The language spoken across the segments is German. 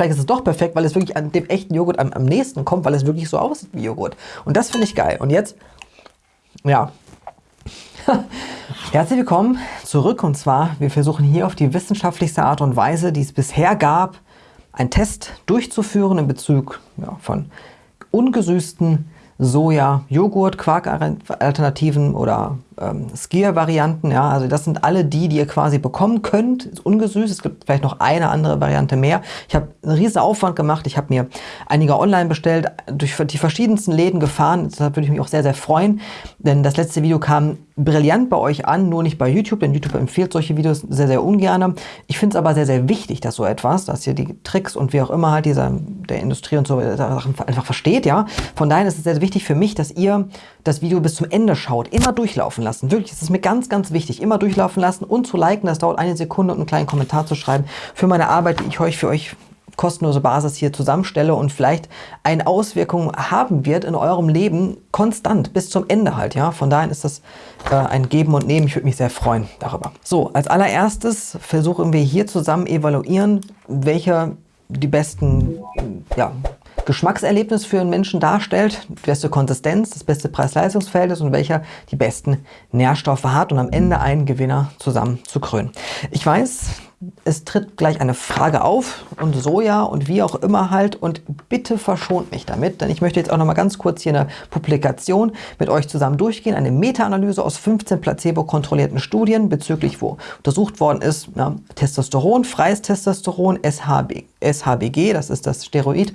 Vielleicht ist es doch perfekt, weil es wirklich an dem echten Joghurt am, am nächsten kommt, weil es wirklich so aussieht wie Joghurt. Und das finde ich geil. Und jetzt, ja, herzlich willkommen zurück. Und zwar, wir versuchen hier auf die wissenschaftlichste Art und Weise, die es bisher gab, einen Test durchzuführen in Bezug ja, von ungesüßten Soja, Joghurt, Quark-Alternativen oder ähm, Skier-Varianten. Ja, also das sind alle die, die ihr quasi bekommen könnt. Ist ungesüßt. Es gibt vielleicht noch eine andere Variante mehr. Ich habe einen riesen Aufwand gemacht. Ich habe mir einige online bestellt, durch die verschiedensten Läden gefahren. Deshalb würde ich mich auch sehr, sehr freuen, denn das letzte Video kam brillant bei euch an, nur nicht bei YouTube, denn YouTube empfiehlt solche Videos sehr, sehr ungern. Ich finde es aber sehr, sehr wichtig, dass so etwas, dass ihr die Tricks und wie auch immer halt dieser, der Industrie und so Sachen einfach versteht, ja. Von daher ist es sehr, sehr wichtig für mich, dass ihr das Video bis zum Ende schaut, immer durchlaufen lassen. Wirklich, das ist mir ganz, ganz wichtig. Immer durchlaufen lassen und zu liken, das dauert eine Sekunde und einen kleinen Kommentar zu schreiben für meine Arbeit, die ich euch für euch kostenlose Basis hier zusammenstelle und vielleicht eine Auswirkung haben wird in eurem Leben konstant bis zum Ende halt. Ja, Von daher ist das äh, ein Geben und Nehmen. Ich würde mich sehr freuen darüber. So, als allererstes versuchen wir hier zusammen evaluieren, welche die besten ja, Geschmackserlebnis für einen Menschen darstellt, die beste Konsistenz, das beste Preis-Leistungs-Verhältnis und welcher die besten Nährstoffe hat und am Ende einen Gewinner zusammen zu krönen. Ich weiß, es tritt gleich eine Frage auf und Soja und wie auch immer halt und bitte verschont mich damit, denn ich möchte jetzt auch noch mal ganz kurz hier eine Publikation mit euch zusammen durchgehen, eine Meta-Analyse aus 15 placebo-kontrollierten Studien bezüglich wo untersucht worden ist, ja, Testosteron, freies Testosteron, SHB, SHBG, das ist das Steroid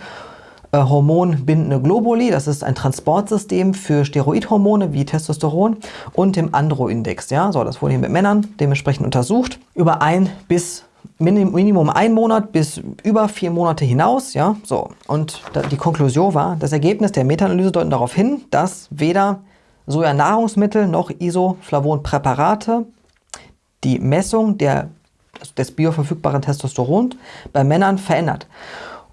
hormonbindende Globuli, das ist ein Transportsystem für Steroidhormone wie Testosteron und dem Andro-Index. Ja? So, das wurde hier mit Männern dementsprechend untersucht über ein bis Minimum ein Monat bis über vier Monate hinaus. Ja? So, und die Konklusion war, das Ergebnis der Meta-Analyse deuten darauf hin, dass weder Soja-Nahrungsmittel noch Isoflavon-Präparate die Messung der, des bioverfügbaren Testosterons bei Männern verändert.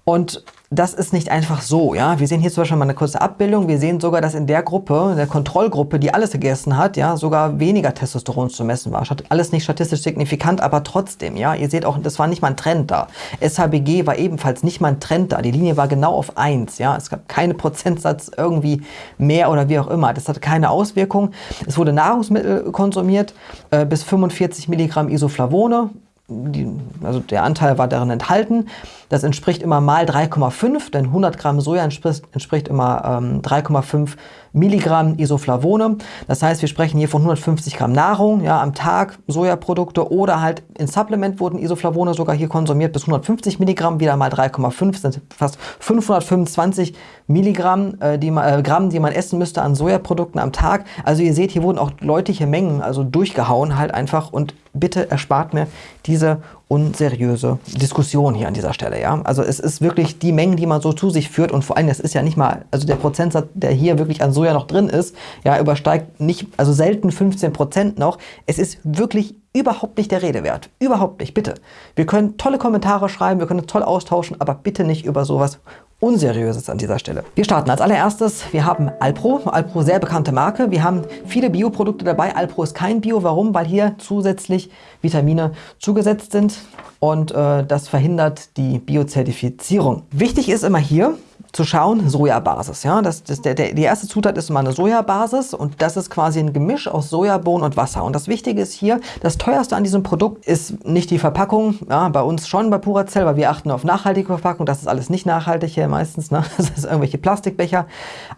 Und das ist nicht einfach so. Ja, Wir sehen hier zum Beispiel mal eine kurze Abbildung. Wir sehen sogar, dass in der Gruppe, in der Kontrollgruppe, die alles gegessen hat, ja, sogar weniger Testosteron zu messen war. Alles nicht statistisch signifikant, aber trotzdem. Ja, Ihr seht auch, das war nicht mal ein Trend da. SHBG war ebenfalls nicht mal ein Trend da. Die Linie war genau auf 1. Ja, Es gab keine Prozentsatz irgendwie mehr oder wie auch immer. Das hat keine Auswirkung. Es wurde Nahrungsmittel konsumiert, äh, bis 45 Milligramm Isoflavone. Die, also der Anteil war darin enthalten. Das entspricht immer mal 3,5, denn 100 Gramm Soja entspricht, entspricht immer ähm, 3,5 Milligramm Isoflavone. Das heißt, wir sprechen hier von 150 Gramm Nahrung ja, am Tag, Sojaprodukte oder halt in Supplement wurden Isoflavone sogar hier konsumiert bis 150 Milligramm, wieder mal 3,5, sind fast 525 Milligramm, äh, die man, äh, Gramm, die man essen müsste an Sojaprodukten am Tag. Also ihr seht, hier wurden auch deutliche Mengen, also durchgehauen halt einfach und bitte erspart mir diese unseriöse Diskussion hier an dieser Stelle. Ja? Also es ist wirklich die Mengen, die man so zu sich führt und vor allem, das ist ja nicht mal, also der Prozentsatz, der hier wirklich an Soja noch drin ist, ja, übersteigt nicht, also selten 15 Prozent noch. Es ist wirklich überhaupt nicht der Rede wert. Überhaupt nicht, bitte. Wir können tolle Kommentare schreiben, wir können toll austauschen, aber bitte nicht über sowas Unseriöses an dieser Stelle. Wir starten als allererstes, wir haben Alpro, Alpro sehr bekannte Marke. Wir haben viele Bioprodukte dabei. Alpro ist kein Bio. Warum? Weil hier zusätzlich Vitamine zugesetzt sind und äh, das verhindert die Biozertifizierung. Wichtig ist immer hier, zu schauen, Sojabasis. Ja? Das, das, der, der, die erste Zutat ist immer eine Sojabasis und das ist quasi ein Gemisch aus Sojabohnen und Wasser. Und das Wichtige ist hier, das teuerste an diesem Produkt ist nicht die Verpackung, ja, bei uns schon bei Puracell, weil wir achten auf nachhaltige Verpackung. Das ist alles nicht nachhaltig hier meistens, ne? das ist irgendwelche Plastikbecher.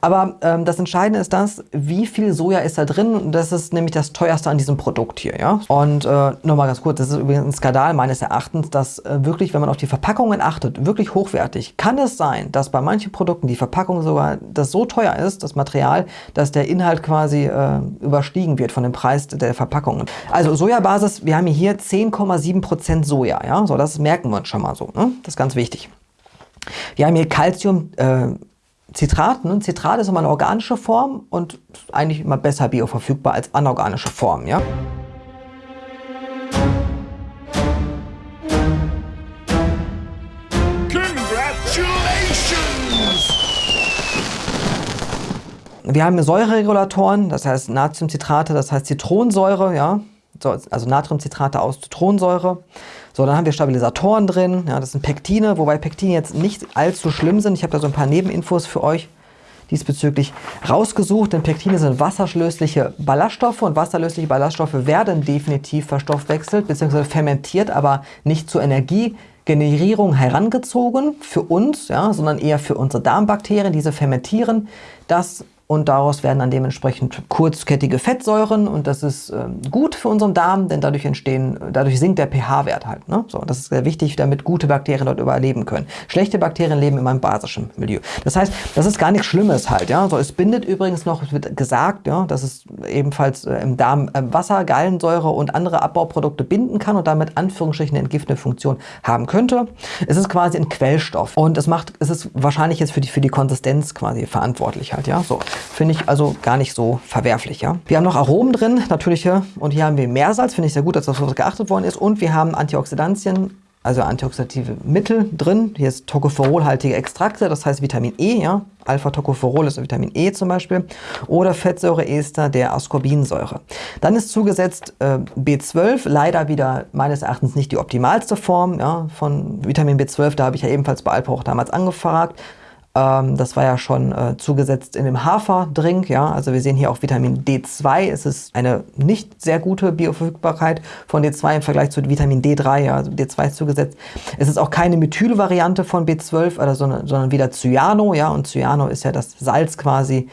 Aber ähm, das Entscheidende ist das, wie viel Soja ist da drin und das ist nämlich das teuerste an diesem Produkt hier. Ja? Und äh, nur mal ganz kurz, das ist übrigens ein Skandal meines Erachtens, dass äh, wirklich, wenn man auf die Verpackungen achtet, wirklich hochwertig, kann es sein, dass bei manchen manchen Produkten die Verpackung sogar das so teuer ist, das Material, dass der Inhalt quasi äh, überstiegen wird von dem Preis der Verpackungen. Also Sojabasis, wir haben hier 10,7% Soja. Ja? So, das merken wir uns schon mal so. Ne? Das ist ganz wichtig. Wir haben hier Calcium. Äh, Zitrat. Ne? Zitrat ist immer eine organische Form und eigentlich immer besser bioverfügbar als anorganische Form. Ja? Wir haben Säureregulatoren, das heißt Natriumcitrate, das heißt Zitronensäure, ja, also Natriumcitrate aus Zitronensäure. So, dann haben wir Stabilisatoren drin. Ja, das sind Pektine, wobei Pektine jetzt nicht allzu schlimm sind. Ich habe da so ein paar Nebeninfos für euch diesbezüglich rausgesucht, denn Pektine sind wasserlösliche Ballaststoffe und wasserlösliche Ballaststoffe werden definitiv verstoffwechselt bzw. fermentiert, aber nicht zur Energiegenerierung herangezogen für uns, ja, sondern eher für unsere Darmbakterien. Diese fermentieren das und daraus werden dann dementsprechend kurzkettige Fettsäuren und das ist äh, gut für unseren Darm, denn dadurch entstehen, dadurch sinkt der pH-Wert halt. Ne? So, das ist sehr wichtig, damit gute Bakterien dort überleben können. Schlechte Bakterien leben in einem basischen Milieu. Das heißt, das ist gar nichts Schlimmes halt. Ja? So, es bindet übrigens noch, wird gesagt, ja, dass es ebenfalls äh, im Darm äh, Wasser, Gallensäure und andere Abbauprodukte binden kann und damit Anführungsstrichen eine entgiftende Funktion haben könnte. Es ist quasi ein Quellstoff und es macht, es ist wahrscheinlich jetzt für die, für die Konsistenz quasi verantwortlich halt. Ja? So. Finde ich also gar nicht so verwerflich. Ja? Wir haben noch Aromen drin, natürliche. Und hier haben wir Meersalz. Finde ich sehr gut, dass das auf geachtet worden ist. Und wir haben Antioxidantien, also antioxidative Mittel drin. Hier ist Tocopherolhaltige Extrakte, das heißt Vitamin E. Ja? Alpha-Tocopherol ist Vitamin E zum Beispiel. Oder Fettsäureester der Ascorbinsäure. Dann ist zugesetzt äh, B12, leider wieder meines Erachtens nicht die optimalste Form ja, von Vitamin B12. Da habe ich ja ebenfalls bei Alpha auch damals angefragt. Ähm, das war ja schon äh, zugesetzt in dem Haferdrink. Ja? Also wir sehen hier auch Vitamin D2. Es ist eine nicht sehr gute Bioverfügbarkeit von D2 im Vergleich zu Vitamin D3. Ja? Also D2 ist zugesetzt. Es ist auch keine Methylvariante von B12, oder, sondern, sondern wieder Cyano. Ja? Und Cyano ist ja das Salz quasi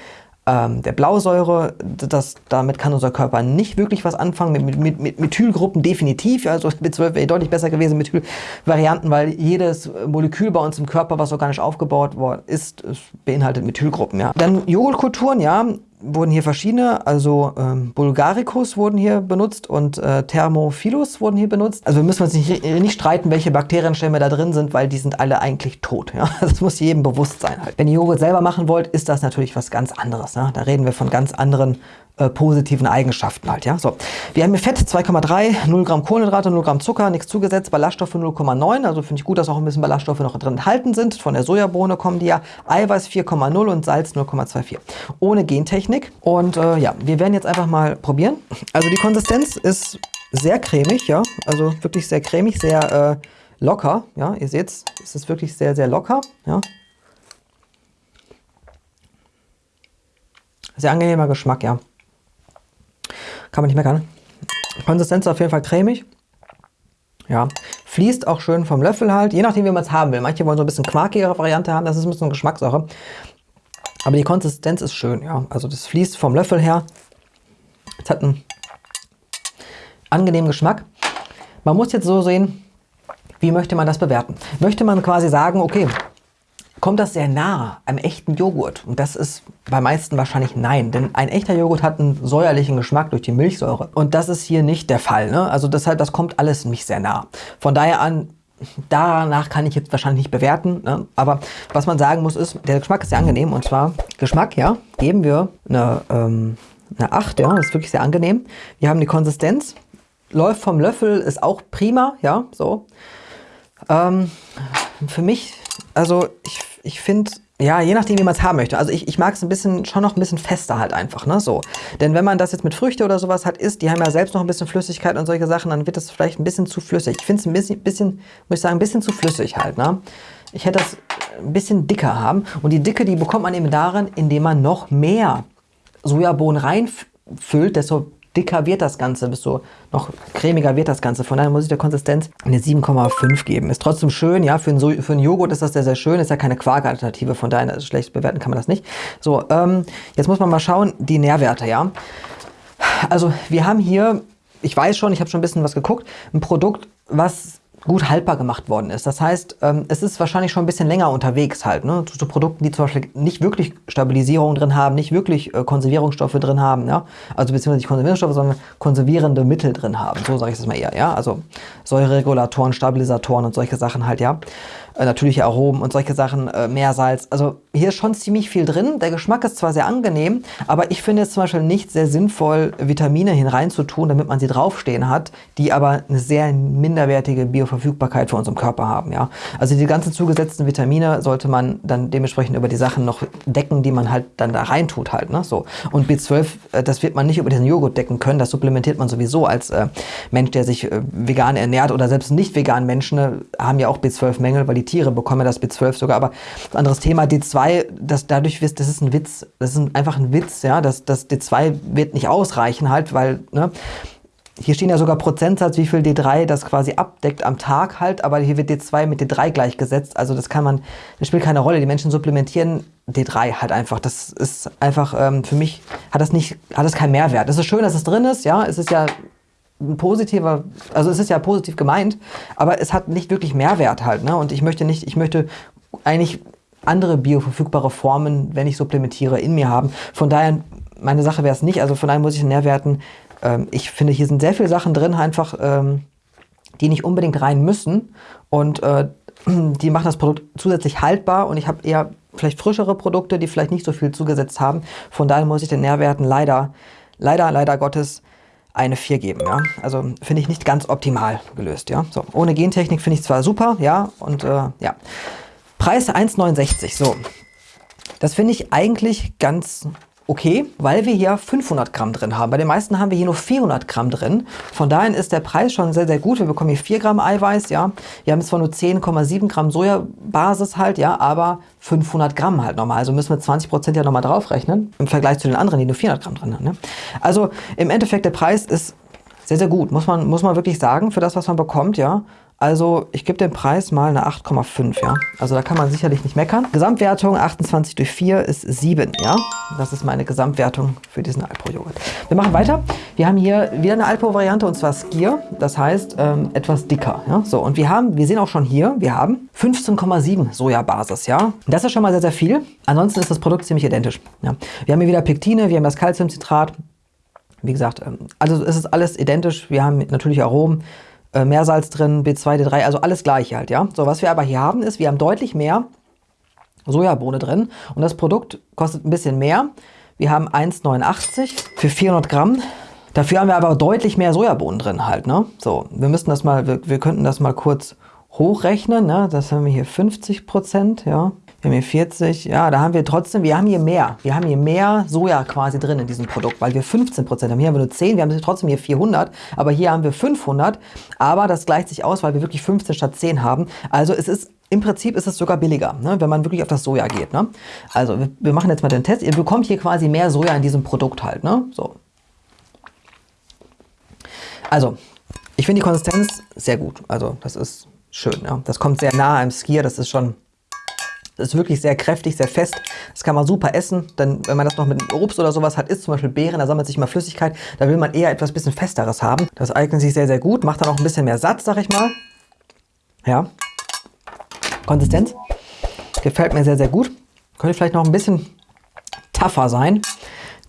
ähm, der Blausäure. Das, damit kann unser Körper nicht wirklich was anfangen. Mit, mit, mit Methylgruppen definitiv. Also B12 wäre deutlich besser gewesen, Methylvarianten, weil jedes Molekül bei uns im Körper, was organisch aufgebaut worden ist, beinhaltet Methylgruppen. Ja. Dann Joghurtkulturen, ja wurden hier verschiedene, also ähm, Bulgaricus wurden hier benutzt und äh, Thermophilus wurden hier benutzt. Also wir müssen uns nicht, nicht streiten, welche Bakterienstämme da drin sind, weil die sind alle eigentlich tot. Ja? Das muss jedem bewusst sein. Wenn ihr Joghurt selber machen wollt, ist das natürlich was ganz anderes. Ne? Da reden wir von ganz anderen äh, positiven Eigenschaften halt. Ja? So. Wir haben hier Fett 2,3, 0 Gramm Kohlenhydrate, 0 Gramm Zucker, nichts zugesetzt, Ballaststoffe 0,9. Also finde ich gut, dass auch ein bisschen Ballaststoffe noch drin enthalten sind. Von der Sojabohne kommen die ja. Eiweiß 4,0 und Salz 0,24. Ohne Gentechnik. Und äh, ja, wir werden jetzt einfach mal probieren. Also die Konsistenz ist sehr cremig, ja. Also wirklich sehr cremig, sehr äh, locker. Ja, ihr seht es ist wirklich sehr, sehr locker. Ja. Sehr angenehmer Geschmack, ja. Kann man nicht meckern. Konsistenz auf jeden Fall cremig. Ja, fließt auch schön vom Löffel halt, je nachdem, wie man es haben will. Manche wollen so ein bisschen quarkigere Variante haben, das ist ein bisschen Geschmackssache. Aber die Konsistenz ist schön, ja. Also das fließt vom Löffel her. Es hat einen angenehmen Geschmack. Man muss jetzt so sehen, wie möchte man das bewerten? Möchte man quasi sagen, okay, kommt das sehr nah einem echten Joghurt? Und das ist bei meisten wahrscheinlich nein, denn ein echter Joghurt hat einen säuerlichen Geschmack durch die Milchsäure. Und das ist hier nicht der Fall. Ne? Also deshalb, das kommt alles nämlich sehr nah. Von daher an, danach kann ich jetzt wahrscheinlich nicht bewerten. Ne? Aber was man sagen muss ist, der Geschmack ist sehr angenehm. Und zwar Geschmack, ja, geben wir eine, ähm, eine 8, ja, das ist wirklich sehr angenehm. Wir haben die Konsistenz, läuft vom Löffel, ist auch prima, ja, so. Ähm, für mich, also ich ich finde, ja, je nachdem, wie man es haben möchte. Also ich, ich mag es ein bisschen, schon noch ein bisschen fester halt einfach, ne, so. Denn wenn man das jetzt mit Früchte oder sowas hat, isst, die haben ja selbst noch ein bisschen Flüssigkeit und solche Sachen, dann wird das vielleicht ein bisschen zu flüssig. Ich finde es ein bisschen, bisschen, muss ich sagen, ein bisschen zu flüssig halt, ne. Ich hätte das ein bisschen dicker haben. Und die Dicke, die bekommt man eben darin, indem man noch mehr Sojabohnen reinfüllt, desto dicker wird das Ganze, desto noch cremiger wird das Ganze. Von daher muss ich der Konsistenz eine 7,5 geben. Ist trotzdem schön, ja, für einen, so für einen Joghurt ist das sehr, sehr schön. Ist ja keine Quark-Alternative, von daher schlecht bewerten kann man das nicht. So, ähm, jetzt muss man mal schauen, die Nährwerte, ja. Also wir haben hier, ich weiß schon, ich habe schon ein bisschen was geguckt, ein Produkt, was gut haltbar gemacht worden ist. Das heißt, ähm, es ist wahrscheinlich schon ein bisschen länger unterwegs halt, ne? zu, zu Produkten, die zum Beispiel nicht wirklich Stabilisierung drin haben, nicht wirklich äh, Konservierungsstoffe drin haben, ja? also beziehungsweise nicht Konservierungsstoffe, sondern konservierende Mittel drin haben, so sage ich das mal eher, ja, also Säureregulatoren, Stabilisatoren und solche Sachen halt, ja, äh, natürliche Aromen und solche Sachen, äh, Meersalz, also hier ist schon ziemlich viel drin. Der Geschmack ist zwar sehr angenehm, aber ich finde es zum Beispiel nicht sehr sinnvoll, Vitamine hineinzutun, damit man sie draufstehen hat, die aber eine sehr minderwertige Bioverfügbarkeit für unseren Körper haben. Ja? Also die ganzen zugesetzten Vitamine sollte man dann dementsprechend über die Sachen noch decken, die man halt dann da reintut halt. Ne? So. Und B12, äh, das wird man nicht über diesen Joghurt decken können, das supplementiert man sowieso als äh, Mensch, der sich äh, vegan ernährt oder selbst nicht vegan Menschen äh, haben ja auch B12-Mängel, weil die Tiere bekommen das B12 sogar, aber anderes Thema, D2 D2, das dadurch wirst, das ist ein Witz. Das ist einfach ein Witz, ja. Das, das D2 wird nicht ausreichen halt, weil, ne, hier stehen ja sogar Prozentsatz, wie viel D3 das quasi abdeckt am Tag halt, aber hier wird D2 mit D3 gleichgesetzt. Also das kann man, das spielt keine Rolle. Die Menschen supplementieren D3 halt einfach. Das ist einfach, ähm, für mich hat das nicht, hat das keinen Mehrwert. Es ist schön, dass es drin ist, ja. Es ist ja ein positiver, also es ist ja positiv gemeint, aber es hat nicht wirklich Mehrwert halt, ne? Und ich möchte nicht, ich möchte eigentlich andere bioverfügbare Formen, wenn ich supplementiere, in mir haben. Von daher, meine Sache wäre es nicht. Also von daher muss ich Nährwerten, ähm, ich finde, hier sind sehr viele Sachen drin, einfach, ähm, die nicht unbedingt rein müssen. Und äh, die machen das Produkt zusätzlich haltbar und ich habe eher vielleicht frischere Produkte, die vielleicht nicht so viel zugesetzt haben. Von daher muss ich den Nährwerten leider, leider, leider Gottes eine 4 geben. Ja? Also finde ich nicht ganz optimal gelöst. Ja? So, ohne Gentechnik finde ich zwar super, ja, und äh, ja. Preis 1,69. So, das finde ich eigentlich ganz okay, weil wir hier 500 Gramm drin haben. Bei den meisten haben wir hier nur 400 Gramm drin. Von daher ist der Preis schon sehr, sehr gut. Wir bekommen hier 4 Gramm Eiweiß, ja. Wir haben zwar nur 10,7 Gramm Sojabasis halt, ja, aber 500 Gramm halt nochmal. Also müssen wir 20 Prozent ja nochmal draufrechnen im Vergleich zu den anderen, die nur 400 Gramm drin haben. Ne? Also im Endeffekt, der Preis ist sehr, sehr gut, muss man, muss man wirklich sagen, für das, was man bekommt, ja. Also ich gebe den Preis mal eine 8,5, ja. Also da kann man sicherlich nicht meckern. Gesamtwertung 28 durch 4 ist 7, ja. Das ist meine Gesamtwertung für diesen Alpro-Joghurt. Wir machen weiter. Wir haben hier wieder eine Alpro-Variante und zwar Skier. Das heißt ähm, etwas dicker, ja. So und wir haben, wir sehen auch schon hier, wir haben 15,7 Sojabasis, ja. Das ist schon mal sehr, sehr viel. Ansonsten ist das Produkt ziemlich identisch, ja. Wir haben hier wieder Pektine, wir haben das Calciumcitrat. Wie gesagt, ähm, also es ist alles identisch. Wir haben natürlich Aromen äh, Meersalz drin, B2, D3, also alles gleich halt, ja. So, was wir aber hier haben ist, wir haben deutlich mehr Sojabohne drin und das Produkt kostet ein bisschen mehr. Wir haben 1,89 für 400 Gramm. Dafür haben wir aber deutlich mehr Sojabohnen drin halt, ne. So, wir müssten das mal, wir, wir könnten das mal kurz hochrechnen, ne. Das haben wir hier 50 Prozent, ja. Wir haben hier 40, ja, da haben wir trotzdem, wir haben hier mehr. Wir haben hier mehr Soja quasi drin in diesem Produkt, weil wir 15% haben. Hier haben wir nur 10, wir haben trotzdem hier 400, aber hier haben wir 500. Aber das gleicht sich aus, weil wir wirklich 15 statt 10 haben. Also es ist im Prinzip ist es sogar billiger, ne, wenn man wirklich auf das Soja geht. Ne? Also wir, wir, machen jetzt mal den Test. Ihr bekommt hier quasi mehr Soja in diesem Produkt halt. Ne? So. Also, ich finde die Konsistenz sehr gut. Also das ist schön. Ja? Das kommt sehr nah am Skier. Das ist schon das ist wirklich sehr kräftig, sehr fest. Das kann man super essen. Dann, wenn man das noch mit Obst oder sowas hat, isst zum Beispiel Beeren, da sammelt sich mal Flüssigkeit. Da will man eher etwas bisschen Festeres haben. Das eignet sich sehr, sehr gut. Macht dann auch ein bisschen mehr Satz, sag ich mal. Ja. Konsistenz. Gefällt mir sehr, sehr gut. Könnte vielleicht noch ein bisschen tougher sein.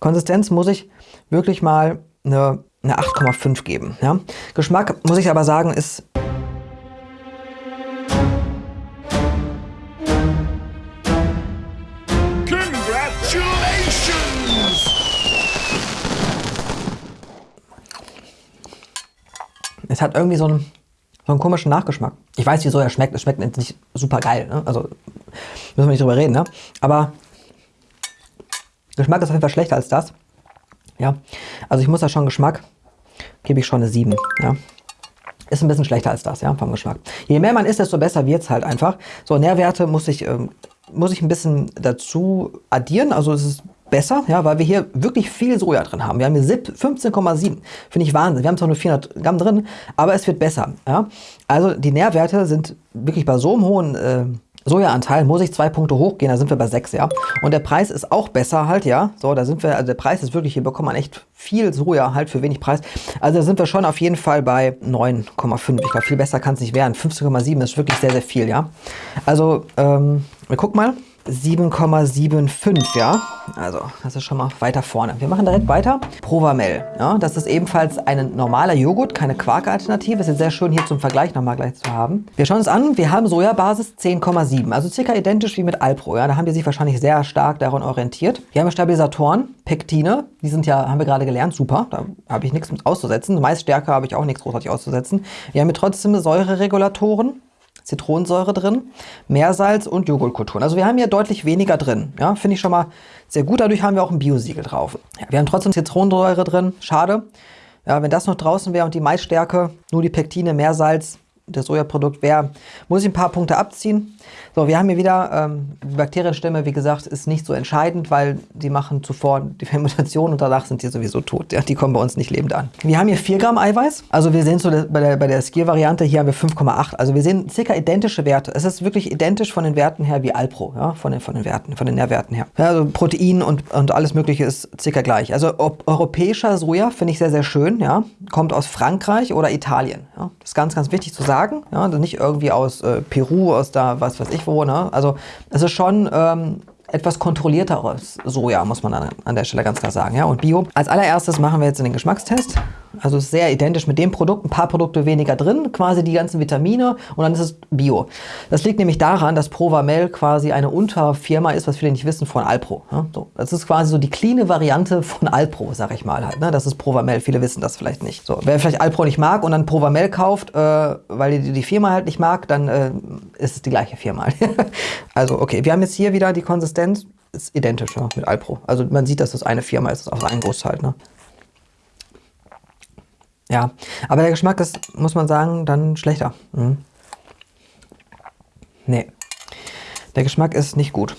Konsistenz muss ich wirklich mal eine, eine 8,5 geben. Ja. Geschmack, muss ich aber sagen, ist Hat irgendwie so einen, so einen komischen Nachgeschmack. Ich weiß, wieso er schmeckt. Es schmeckt nicht super geil. Ne? Also müssen wir nicht drüber reden. Ne? Aber Geschmack ist auf jeden Fall schlechter als das. Ja, also ich muss da schon Geschmack, gebe ich schon eine 7. Ja. Ist ein bisschen schlechter als das, ja, vom Geschmack. Je mehr man isst, desto besser wird es halt einfach. So, Nährwerte muss ich, ähm, muss ich ein bisschen dazu addieren. Also es ist besser, ja, weil wir hier wirklich viel Soja drin haben. Wir haben hier 15,7. Finde ich Wahnsinn. Wir haben zwar nur 400 Gramm drin, aber es wird besser. Ja. Also die Nährwerte sind wirklich bei so einem hohen äh, Sojaanteil muss ich zwei Punkte hochgehen, da sind wir bei 6, ja. Und der Preis ist auch besser halt, ja. So, da sind wir, also der Preis ist wirklich, hier bekommt man echt viel Soja halt für wenig Preis. Also da sind wir schon auf jeden Fall bei 9,5. Ich glaube, viel besser kann es nicht werden. 15,7 ist wirklich sehr, sehr viel, ja. Also, ähm, wir gucken mal. 7,75, ja. Also, das ist schon mal weiter vorne. Wir machen direkt weiter. Provamel, ja. Das ist ebenfalls ein normaler Joghurt, keine Quark-Alternative. Ist jetzt sehr schön hier zum Vergleich nochmal gleich zu haben. Wir schauen uns an, wir haben Sojabasis 10,7, also circa identisch wie mit Alpro, ja. Da haben die sich wahrscheinlich sehr stark daran orientiert. Wir haben Stabilisatoren, Pektine, die sind ja, haben wir gerade gelernt, super. Da habe ich nichts auszusetzen. Maisstärke habe ich auch nichts großartig auszusetzen. Wir haben hier trotzdem Säureregulatoren, Zitronensäure drin, Meersalz und Joghurtkulturen. Also wir haben hier deutlich weniger drin. Ja, Finde ich schon mal sehr gut. Dadurch haben wir auch ein Biosiegel drauf. Ja, wir haben trotzdem Zitronensäure drin. Schade. Ja, wenn das noch draußen wäre und die Maisstärke, nur die Pektine, Meersalz, das Sojaprodukt wäre, muss ich ein paar Punkte abziehen. So, wir haben hier wieder, ähm, die Bakterienstämme, wie gesagt, ist nicht so entscheidend, weil die machen zuvor die Fermentation und danach sind die sowieso tot. Ja, die kommen bei uns nicht lebend an. Wir haben hier 4 Gramm Eiweiß. Also wir sehen so bei der, bei der Skier-Variante, hier haben wir 5,8. Also wir sehen circa identische Werte. Es ist wirklich identisch von den Werten her wie Alpro, ja, von den, von den Werten, von den Nährwerten her. Ja, also Protein und, und alles mögliche ist circa gleich. Also europäischer Soja finde ich sehr, sehr schön, ja. Kommt aus Frankreich oder Italien. Ja. Das ist ganz, ganz wichtig zu sagen. Ja, also nicht irgendwie aus äh, Peru, aus da, was weiß ich wo. Ne? Also es ist schon ähm, etwas kontrollierteres Soja, muss man an, an der Stelle ganz klar sagen. Ja? Und Bio. Als allererstes machen wir jetzt den Geschmackstest. Also ist sehr identisch mit dem Produkt, ein paar Produkte weniger drin, quasi die ganzen Vitamine und dann ist es Bio. Das liegt nämlich daran, dass Provamel quasi eine Unterfirma ist, was viele nicht wissen, von Alpro. So, das ist quasi so die cleane Variante von Alpro, sag ich mal halt. Ne? Das ist Provamel, viele wissen das vielleicht nicht. So, wer vielleicht Alpro nicht mag und dann Provamel kauft, äh, weil die, die Firma halt nicht mag, dann äh, ist es die gleiche Firma. also okay, wir haben jetzt hier wieder die Konsistenz, ist identisch ja, mit Alpro. Also man sieht, dass das eine Firma ist, das ist auch ein Großteil. Ne? Ja, aber der Geschmack ist, muss man sagen, dann schlechter. Mhm. Nee, der Geschmack ist nicht gut.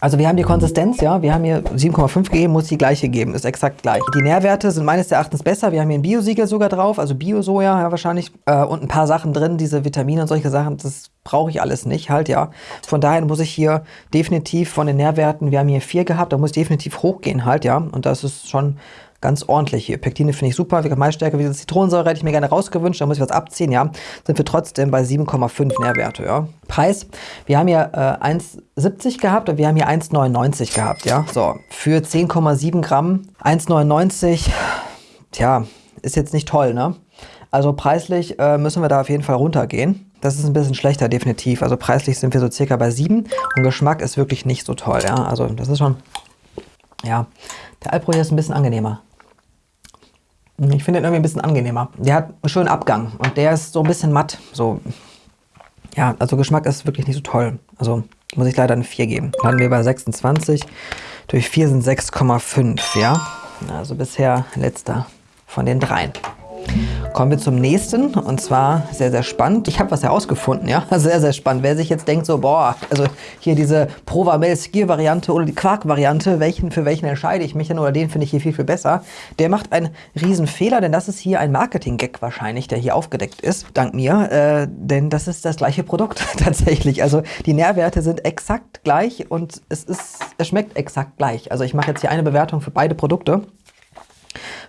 Also wir haben die Konsistenz, ja, wir haben hier 7,5 gegeben, muss die gleiche geben, ist exakt gleich. Die Nährwerte sind meines Erachtens besser, wir haben hier ein Biosiegel sogar drauf, also Bio-Soja ja, wahrscheinlich äh, und ein paar Sachen drin, diese Vitamine und solche Sachen, das brauche ich alles nicht halt, ja. Von daher muss ich hier definitiv von den Nährwerten, wir haben hier 4 gehabt, da muss ich definitiv hochgehen halt, ja, und das ist schon ganz ordentlich hier. Pektine finde ich super, Maisstärke, wie Zitronensäure hätte ich mir gerne rausgewünscht, da muss ich was abziehen, ja. Sind wir trotzdem bei 7,5 Nährwerte, ja. Preis, wir haben hier äh, 1,70 gehabt und wir haben hier 1,99 gehabt, ja. So, für 10,7 Gramm 1,99, tja, ist jetzt nicht toll, ne? Also preislich äh, müssen wir da auf jeden Fall runtergehen. Das ist ein bisschen schlechter, definitiv. Also preislich sind wir so circa bei 7 und Geschmack ist wirklich nicht so toll, ja. Also das ist schon, ja, der Alpro hier ist ein bisschen angenehmer. Ich finde den irgendwie ein bisschen angenehmer. Der hat einen schönen Abgang und der ist so ein bisschen matt. So, ja, also Geschmack ist wirklich nicht so toll. Also muss ich leider eine 4 geben. Landen wir bei 26. Durch 4 sind 6,5, ja. Also bisher letzter von den dreien. Kommen wir zum nächsten und zwar sehr, sehr spannend. Ich habe was herausgefunden, ja, sehr, sehr spannend. Wer sich jetzt denkt so, boah, also hier diese Provamel Skier Variante oder die Quark Variante, welchen für welchen entscheide ich mich denn oder den finde ich hier viel, viel besser. Der macht einen riesen Fehler, denn das ist hier ein Marketing-Gag wahrscheinlich, der hier aufgedeckt ist, dank mir, äh, denn das ist das gleiche Produkt tatsächlich. Also die Nährwerte sind exakt gleich und es ist, es schmeckt exakt gleich. Also ich mache jetzt hier eine Bewertung für beide Produkte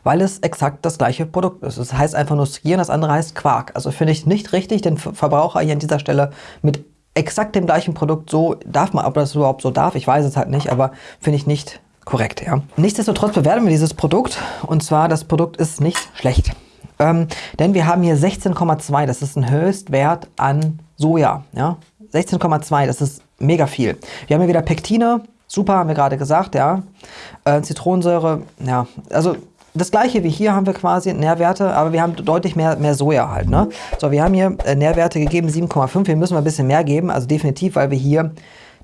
weil es exakt das gleiche Produkt ist. Das heißt einfach nur Skier und das andere heißt Quark. Also finde ich nicht richtig, den Verbraucher hier an dieser Stelle mit exakt dem gleichen Produkt so, darf man, ob das überhaupt so darf, ich weiß es halt nicht, aber finde ich nicht korrekt, ja. Nichtsdestotrotz bewerten wir dieses Produkt und zwar, das Produkt ist nicht schlecht. Ähm, denn wir haben hier 16,2, das ist ein Höchstwert an Soja, ja. 16,2, das ist mega viel. Wir haben hier wieder Pektine, super, haben wir gerade gesagt, ja. Äh, Zitronensäure, ja, also das gleiche wie hier haben wir quasi Nährwerte, aber wir haben deutlich mehr, mehr Soja halt. Ne? So, wir haben hier äh, Nährwerte gegeben, 7,5. Hier müssen wir ein bisschen mehr geben, also definitiv, weil wir hier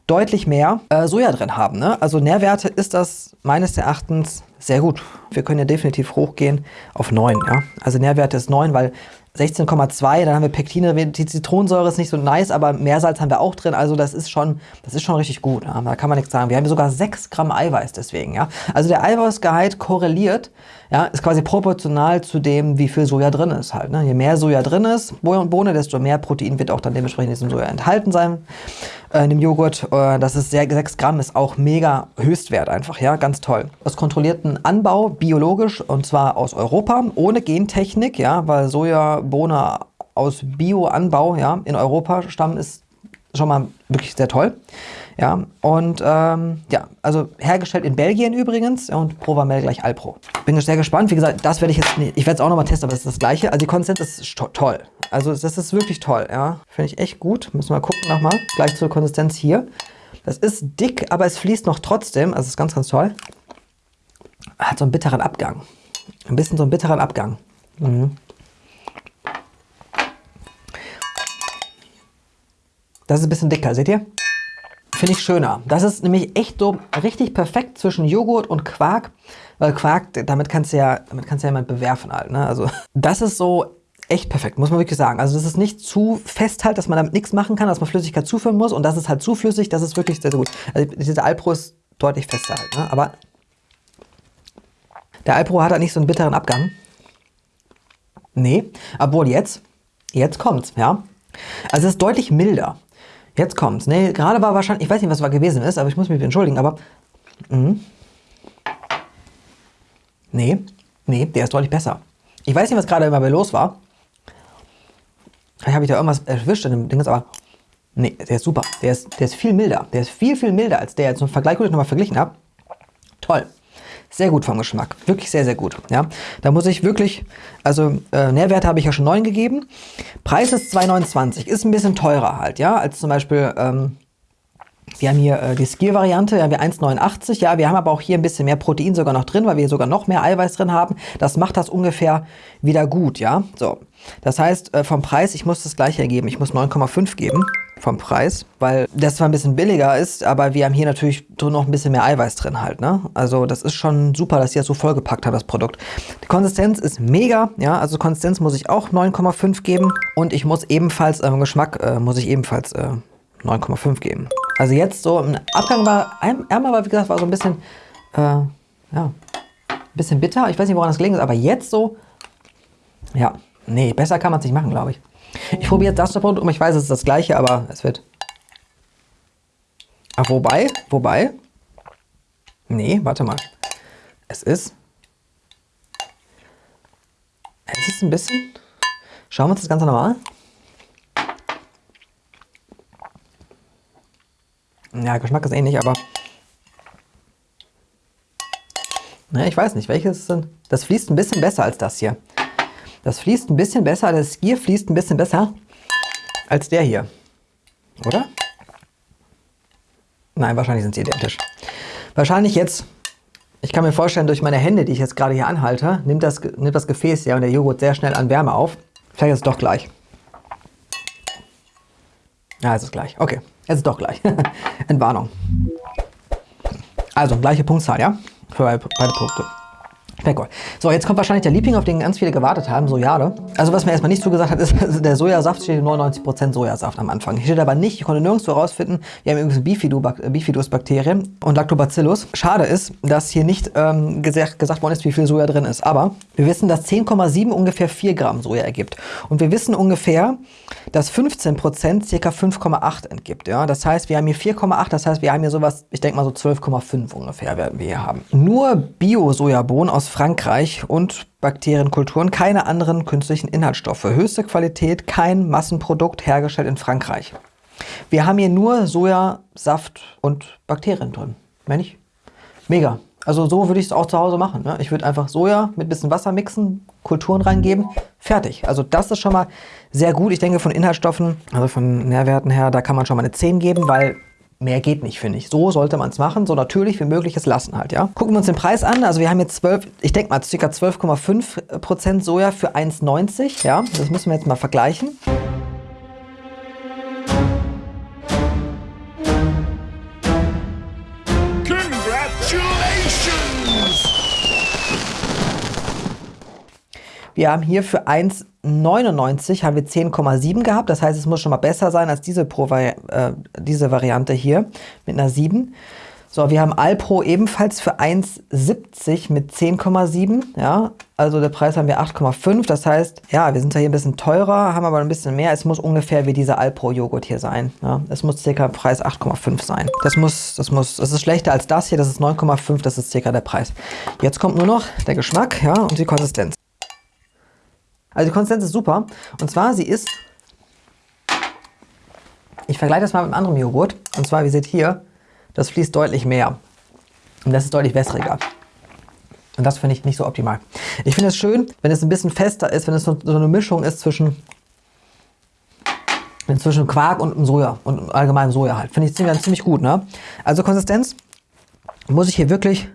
deutlich mehr äh, Soja drin haben. Ne? Also Nährwerte ist das meines Erachtens sehr gut. Wir können ja definitiv hochgehen auf 9. Ja? Also Nährwerte ist 9, weil 16,2, dann haben wir Pektine, die Zitronensäure ist nicht so nice, aber Meersalz haben wir auch drin, also das ist schon, das ist schon richtig gut, ja? da kann man nichts sagen. Wir haben sogar 6 Gramm Eiweiß deswegen, ja. Also der Eiweißgehalt korreliert, ja, ist quasi proportional zu dem, wie viel Soja drin ist halt. Ne? Je mehr Soja drin ist, Bohne, desto mehr Protein wird auch dann dementsprechend in diesem Soja enthalten sein, äh, in dem Joghurt. Äh, das ist sehr, 6 Gramm ist auch mega Höchstwert einfach, ja, ganz toll. Aus kontrollierten Anbau, biologisch, und zwar aus Europa, ohne Gentechnik, ja, weil Soja, Bohne aus Bioanbau, ja, in Europa stammen ist schon mal wirklich sehr toll. Ja, und ähm, ja, also hergestellt in Belgien übrigens und Provamel gleich Alpro. Bin sehr gespannt. Wie gesagt, das werde ich jetzt, nicht, ich werde es auch nochmal testen, aber es ist das gleiche. Also die Konsistenz ist to toll. Also das ist wirklich toll, ja. Finde ich echt gut. Müssen wir mal gucken nochmal. Gleich zur Konsistenz hier. Das ist dick, aber es fließt noch trotzdem. Also ist ganz, ganz toll. Hat so einen bitteren Abgang. Ein bisschen so einen bitteren Abgang. Mhm. Das ist ein bisschen dicker, seht ihr? Finde ich schöner. Das ist nämlich echt so richtig perfekt zwischen Joghurt und Quark. Weil Quark, damit kannst du ja, damit kannst du ja jemand bewerfen halt. Ne? Also das ist so echt perfekt, muss man wirklich sagen. Also das ist nicht zu fest halt, dass man damit nichts machen kann, dass man Flüssigkeit zuführen muss. Und das ist halt zu flüssig, das ist wirklich sehr, sehr gut. Also dieser Alpro ist deutlich fester halt. Ne? Aber der Alpro hat halt nicht so einen bitteren Abgang. Nee, obwohl jetzt, jetzt kommt's, ja. Also es ist deutlich milder. Jetzt kommt's. Nee, gerade war wahrscheinlich, ich weiß nicht, was war gewesen ist, aber ich muss mich entschuldigen, aber. Mh. Nee, nee, der ist deutlich besser. Ich weiß nicht, was gerade immer bei los war. Vielleicht habe ich da irgendwas erwischt in dem Ding, aber. Nee, der ist super. Der ist, der ist viel milder. Der ist viel, viel milder als der jetzt. Im Vergleich, wo ich nochmal verglichen habe. Toll. Sehr gut vom Geschmack. Wirklich sehr, sehr gut. Ja, da muss ich wirklich, also äh, Nährwerte habe ich ja schon 9 gegeben. Preis ist 2,29. Ist ein bisschen teurer halt, ja, als zum Beispiel, ähm, wir haben hier äh, die Skier-Variante, ja, wir 1,89. Ja, wir haben aber auch hier ein bisschen mehr Protein sogar noch drin, weil wir sogar noch mehr Eiweiß drin haben. Das macht das ungefähr wieder gut, ja. So, das heißt, äh, vom Preis, ich muss das gleiche ergeben. Ich muss 9,5 geben vom Preis, weil das zwar ein bisschen billiger ist, aber wir haben hier natürlich noch ein bisschen mehr Eiweiß drin halt, ne? Also das ist schon super, dass sie das so vollgepackt haben, das Produkt. Die Konsistenz ist mega, ja, also Konsistenz muss ich auch 9,5 geben und ich muss ebenfalls, äh, Geschmack äh, muss ich ebenfalls äh, 9,5 geben. Also jetzt so, im Abgang war, einmal war, wie gesagt, war so ein bisschen, äh, ja, ein bisschen bitter. Ich weiß nicht, woran das gelegen ist, aber jetzt so, ja, nee, besser kann man es nicht machen, glaube ich. Ich probiere jetzt das Produkt um. Ich weiß, es ist das gleiche, aber es wird... Ach, wobei, wobei... Nee, warte mal. Es ist... Es ist ein bisschen... Schauen wir uns das Ganze nochmal an. Ja, Geschmack ist ähnlich, aber... Na, ich weiß nicht, welches sind... Das fließt ein bisschen besser als das hier. Das fließt ein bisschen besser, das Skier fließt ein bisschen besser als der hier. Oder? Nein, wahrscheinlich sind sie identisch. Wahrscheinlich jetzt, ich kann mir vorstellen, durch meine Hände, die ich jetzt gerade hier anhalte, nimmt das, nimmt das Gefäß ja und der Joghurt sehr schnell an Wärme auf. Vielleicht ist es doch gleich. Ja, es ist gleich. Okay, es ist doch gleich. Entwarnung. Also, gleiche Punktzahl, ja? Für beide Produkte. Cool. So, jetzt kommt wahrscheinlich der Liebling, auf den ganz viele gewartet haben, Sojade. Also was mir erstmal nicht zugesagt hat, ist, also der Sojasaft steht 99% Sojasaft am Anfang. Hier steht aber nicht, ich konnte nirgendwo herausfinden, wir haben übrigens Bifidus-Bakterien und Lactobacillus. Schade ist, dass hier nicht ähm, gesagt, gesagt worden ist, wie viel Soja drin ist. Aber wir wissen, dass 10,7 ungefähr 4 Gramm Soja ergibt. Und wir wissen ungefähr, dass 15% ca. 5,8 entgibt. Ja? Das heißt, wir haben hier 4,8, das heißt, wir haben hier sowas, ich denke mal so 12,5 ungefähr werden wir hier haben. Nur Bio-Sojabohnen aus Frankreich und Bakterienkulturen, keine anderen künstlichen Inhaltsstoffe. Höchste Qualität, kein Massenprodukt hergestellt in Frankreich. Wir haben hier nur Sojasaft und Bakterien drin. Mehr nicht. Mega. Also so würde ich es auch zu Hause machen. Ne? Ich würde einfach Soja mit ein bisschen Wasser mixen, Kulturen reingeben, fertig. Also das ist schon mal sehr gut. Ich denke von Inhaltsstoffen, also von Nährwerten her, da kann man schon mal eine 10 geben, weil Mehr geht nicht, finde ich. So sollte man es machen, so natürlich wie möglich es lassen halt, ja. Gucken wir uns den Preis an. Also wir haben jetzt 12, ich denke mal ca. 12,5% Soja für 1,90, ja. Das müssen wir jetzt mal vergleichen. Wir haben hier für 1,99 haben wir 10,7 gehabt. Das heißt, es muss schon mal besser sein als diese, Pro, äh, diese Variante hier mit einer 7. So, wir haben Alpro ebenfalls für 1,70 mit 10,7. Ja, also der Preis haben wir 8,5. Das heißt, ja, wir sind ja hier ein bisschen teurer, haben aber ein bisschen mehr. Es muss ungefähr wie dieser Alpro-Joghurt hier sein. Ja, es muss circa Preis 8,5 sein. Das muss, das muss, das ist schlechter als das hier. Das ist 9,5. Das ist circa der Preis. Jetzt kommt nur noch der Geschmack, ja, und die Konsistenz. Also die Konsistenz ist super. Und zwar, sie ist Ich vergleiche das mal mit einem anderen Joghurt. Und zwar, wie ihr seht hier, das fließt deutlich mehr. Und das ist deutlich wässriger. Und das finde ich nicht so optimal. Ich finde es schön, wenn es ein bisschen fester ist, wenn es so, so eine Mischung ist zwischen, zwischen Quark und Soja und allgemein Soja halt. Finde ich ziemlich, ziemlich gut. Ne? Also Konsistenz muss ich hier wirklich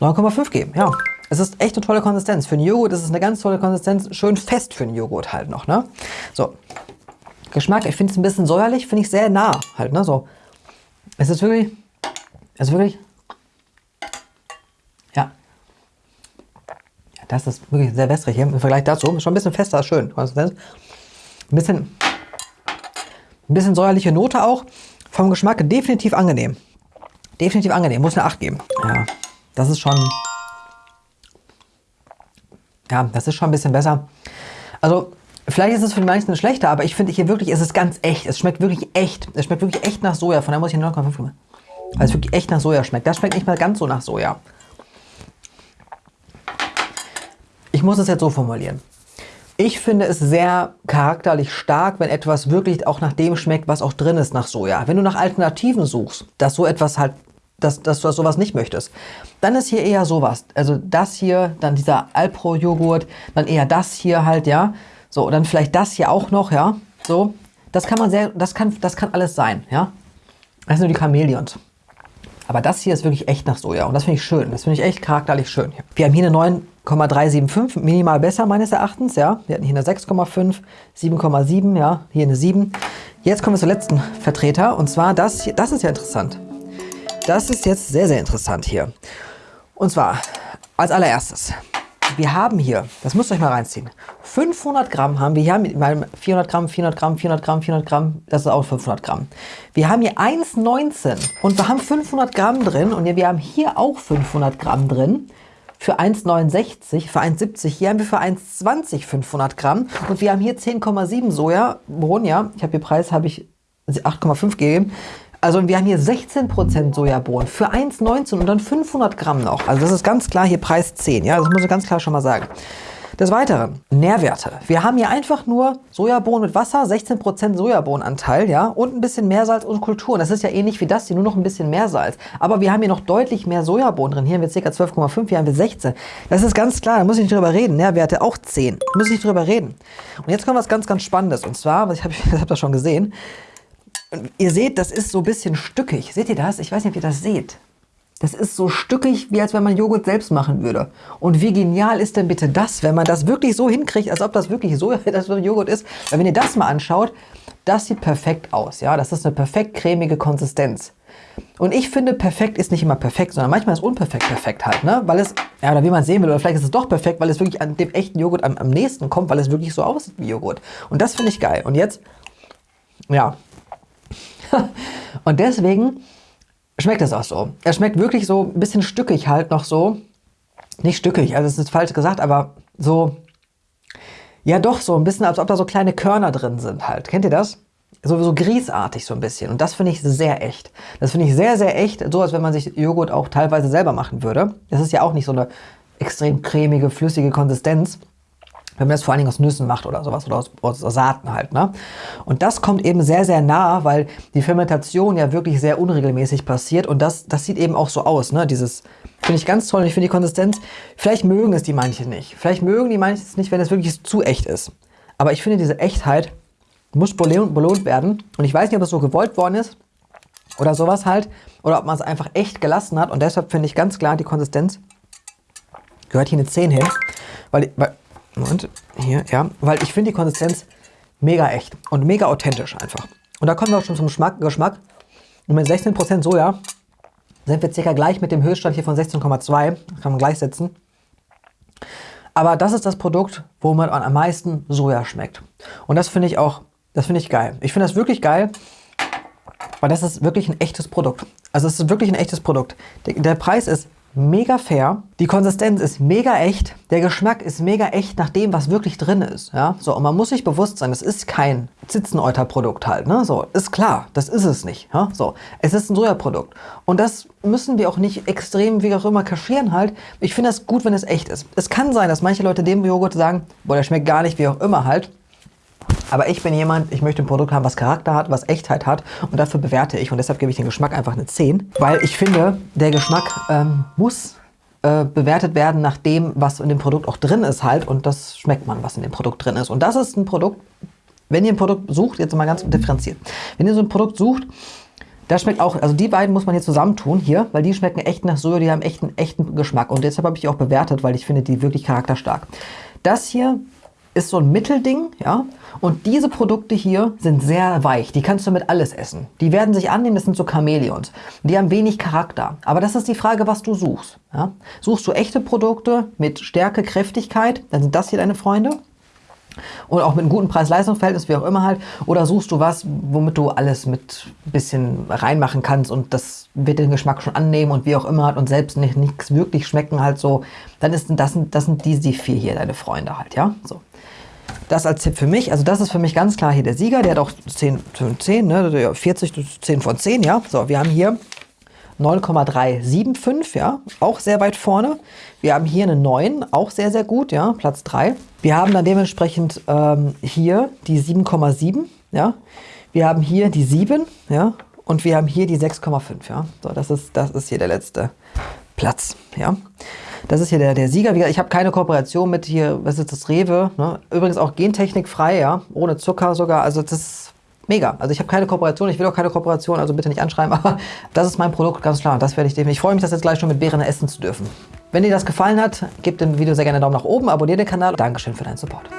9,5 geben. Ja, es ist echt eine tolle Konsistenz. Für einen Joghurt ist es eine ganz tolle Konsistenz. Schön fest für einen Joghurt halt noch. Ne? So, Geschmack, ich finde es ein bisschen säuerlich, finde ich sehr nah halt. Ne? So, es ist wirklich, es ist wirklich Das ist wirklich sehr wässrig hier im Vergleich dazu. Schon ein bisschen fester, schön. Ein bisschen, ein bisschen säuerliche Note auch. Vom Geschmack definitiv angenehm. Definitiv angenehm. Muss eine 8 geben. Ja, das ist schon... Ja, das ist schon ein bisschen besser. Also, vielleicht ist es für die meisten schlechter, aber ich finde hier wirklich, es ist ganz echt. Es schmeckt wirklich echt. Es schmeckt wirklich echt nach Soja. Von daher muss ich 9,5 geben. Weil es wirklich echt nach Soja schmeckt. Das schmeckt nicht mal ganz so nach Soja. Ich muss es jetzt so formulieren. Ich finde es sehr charakterlich stark, wenn etwas wirklich auch nach dem schmeckt, was auch drin ist nach Soja. Wenn du nach Alternativen suchst, dass so etwas halt, dass, dass du sowas nicht möchtest, dann ist hier eher sowas. Also das hier, dann dieser Alpro-Joghurt, dann eher das hier halt, ja. So, dann vielleicht das hier auch noch, ja. So, das kann man sehr, das kann, das kann alles sein, ja. Das sind nur die Chamäleons. Aber das hier ist wirklich echt nach Soja und das finde ich schön. Das finde ich echt charakterlich schön. Wir haben hier eine 9,375, minimal besser meines Erachtens, ja. Wir hatten hier eine 6,5, 7,7, ja, hier eine 7. Jetzt kommen wir zum letzten Vertreter und zwar das hier, das ist ja interessant. Das ist jetzt sehr, sehr interessant hier. Und zwar als allererstes, wir haben hier, das müsst ihr euch mal reinziehen, 500 Gramm haben wir hier mit meinem 400 Gramm, 400 Gramm, 400 Gramm, 400 Gramm, das ist auch 500 Gramm. Wir haben hier 1,19 und wir haben 500 Gramm drin und wir haben hier auch 500 Gramm drin für 1,69, für 1,70. Hier haben wir für 1,20 500 Gramm und wir haben hier 10,7 Sojabohnen, ja. Ich habe hier Preis, habe ich 8,5 gegeben. Also wir haben hier 16% Sojabohnen für 1,19 und dann 500 Gramm noch. Also das ist ganz klar hier Preis 10, ja. Das muss ich ganz klar schon mal sagen. Des Weiteren, Nährwerte. Wir haben hier einfach nur Sojabohnen mit Wasser, 16% Sojabohnenanteil, ja, und ein bisschen Meersalz und Kulturen. Das ist ja ähnlich wie das hier, nur noch ein bisschen mehr Salz. Aber wir haben hier noch deutlich mehr Sojabohnen drin. Hier haben wir ca. 12,5, hier haben wir 16. Das ist ganz klar, da muss ich nicht drüber reden. Nährwerte auch 10. Da muss ich nicht drüber reden. Und jetzt kommt was ganz, ganz Spannendes. Und zwar, ich habe ich hab das schon gesehen, ihr seht, das ist so ein bisschen stückig. Seht ihr das? Ich weiß nicht, ob ihr das seht. Das ist so stückig, wie als wenn man Joghurt selbst machen würde. Und wie genial ist denn bitte das, wenn man das wirklich so hinkriegt, als ob das wirklich so das Joghurt ist. Weil wenn ihr das mal anschaut, das sieht perfekt aus. Ja, Das ist eine perfekt cremige Konsistenz. Und ich finde, perfekt ist nicht immer perfekt, sondern manchmal ist unperfekt perfekt halt, ne? Weil es, ja, oder wie man sehen will, oder vielleicht ist es doch perfekt, weil es wirklich an dem echten Joghurt am, am nächsten kommt, weil es wirklich so aussieht wie Joghurt. Und das finde ich geil. Und jetzt, ja. Und deswegen schmeckt es auch so. Er schmeckt wirklich so ein bisschen stückig halt noch so. Nicht stückig, also es ist falsch gesagt, aber so, ja doch, so ein bisschen, als ob da so kleine Körner drin sind halt. Kennt ihr das? So, so grießartig so ein bisschen. Und das finde ich sehr echt. Das finde ich sehr, sehr echt. So, als wenn man sich Joghurt auch teilweise selber machen würde. Das ist ja auch nicht so eine extrem cremige, flüssige Konsistenz wenn man das vor allen Dingen aus Nüssen macht oder sowas oder aus, aus Saaten halt. Ne? Und das kommt eben sehr, sehr nah, weil die Fermentation ja wirklich sehr unregelmäßig passiert und das, das sieht eben auch so aus. Ne? Dieses finde ich ganz toll und ich finde die Konsistenz, vielleicht mögen es die manche nicht. Vielleicht mögen die manche es nicht, wenn es wirklich zu echt ist. Aber ich finde diese Echtheit muss belohnt werden und ich weiß nicht, ob es so gewollt worden ist oder sowas halt oder ob man es einfach echt gelassen hat und deshalb finde ich ganz klar, die Konsistenz gehört hier eine 10 hin, weil, weil Moment, hier, ja. Weil ich finde die Konsistenz mega echt und mega authentisch einfach. Und da kommen wir auch schon zum Geschmack. Geschmack. Und mit 16% Soja sind wir circa gleich mit dem Höchststand hier von 16,2. Kann man gleichsetzen. Aber das ist das Produkt, wo man am meisten Soja schmeckt. Und das finde ich auch, das finde ich geil. Ich finde das wirklich geil, weil das ist wirklich ein echtes Produkt. Also es ist wirklich ein echtes Produkt. Der, der Preis ist mega fair. Die Konsistenz ist mega echt. Der Geschmack ist mega echt nach dem, was wirklich drin ist. Ja? So, und man muss sich bewusst sein, es ist kein Zitzeneuter-Produkt halt. Ne? So, ist klar, das ist es nicht. Ja? So, es ist ein Sojaprodukt. Und das müssen wir auch nicht extrem, wie auch immer, kaschieren halt. Ich finde es gut, wenn es echt ist. Es kann sein, dass manche Leute dem Joghurt sagen, boah, der schmeckt gar nicht, wie auch immer halt. Aber ich bin jemand, ich möchte ein Produkt haben, was Charakter hat, was Echtheit hat und dafür bewerte ich und deshalb gebe ich den Geschmack einfach eine 10, weil ich finde, der Geschmack ähm, muss äh, bewertet werden nach dem, was in dem Produkt auch drin ist halt und das schmeckt man, was in dem Produkt drin ist. Und das ist ein Produkt, wenn ihr ein Produkt sucht, jetzt mal ganz differenziert, wenn ihr so ein Produkt sucht, das schmeckt auch, also die beiden muss man hier zusammentun hier, weil die schmecken echt nach Soja, die haben echt einen echten Geschmack. Und deshalb habe ich die auch bewertet, weil ich finde die wirklich charakterstark. Das hier ist so ein Mittelding, ja. Und diese Produkte hier sind sehr weich. Die kannst du mit alles essen. Die werden sich annehmen, das sind so Chamäleons. Die haben wenig Charakter. Aber das ist die Frage, was du suchst. Ja? Suchst du echte Produkte mit Stärke, Kräftigkeit, dann sind das hier deine Freunde und auch mit einem guten Preis-Leistungs-Verhältnis, wie auch immer halt. Oder suchst du was, womit du alles mit ein bisschen reinmachen kannst und das wird den Geschmack schon annehmen und wie auch immer halt und selbst nicht nichts wirklich schmecken halt so. Dann ist das, das sind die, die vier hier, deine Freunde halt, ja. So. Das als Tipp für mich. Also das ist für mich ganz klar hier der Sieger. Der hat auch 10 von 10, ne? 40, 10 von 10, ja. So, wir haben hier 9,375, ja, auch sehr weit vorne. Wir haben hier eine 9, auch sehr, sehr gut, ja, Platz 3. Wir haben dann dementsprechend ähm, hier die 7,7, ja. Wir haben hier die 7, ja, und wir haben hier die 6,5, ja. So, das ist, das ist hier der letzte Platz, ja. Das ist hier der, der Sieger. Ich habe keine Kooperation mit hier, was ist das, Rewe. Ne? Übrigens auch gentechnikfrei, ja, ohne Zucker sogar. Also das ist mega. Also ich habe keine Kooperation, ich will auch keine Kooperation, also bitte nicht anschreiben, aber das ist mein Produkt, ganz klar. Das werde ich definitiv. Ich freue mich, das jetzt gleich schon mit Beeren essen zu dürfen. Wenn dir das gefallen hat, gib dem Video sehr gerne einen Daumen nach oben, abonniere den Kanal. Dankeschön für deinen Support.